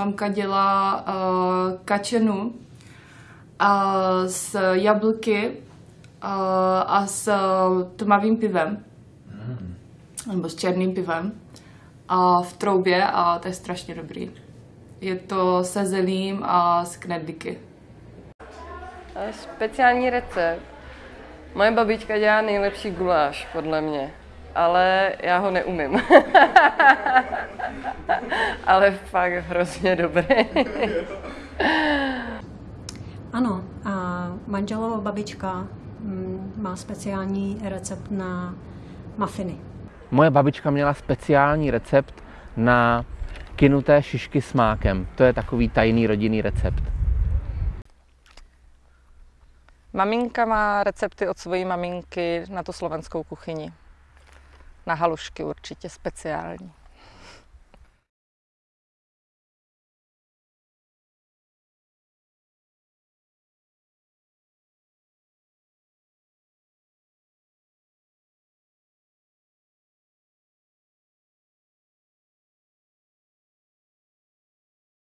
Mamka dělá uh, kačenu uh, s jablky uh, a s tmavým pivem. Nebo s černým pivem. A v troubě a to je strašně dobrý. Je to se zelím a s knedlíky. Speciální recept. Moje babička dělá nejlepší guláš, podle mě. Ale já ho neumím. ale fakt hrozně dobrý. ano, a manželova babička mm, má speciální recept na mafiny. Moje babička měla speciální recept na kynuté šišky s mákem. To je takový tajný rodinný recept. Maminka má recepty od svojí maminky na tu slovenskou kuchyni. Na halušky určitě speciální.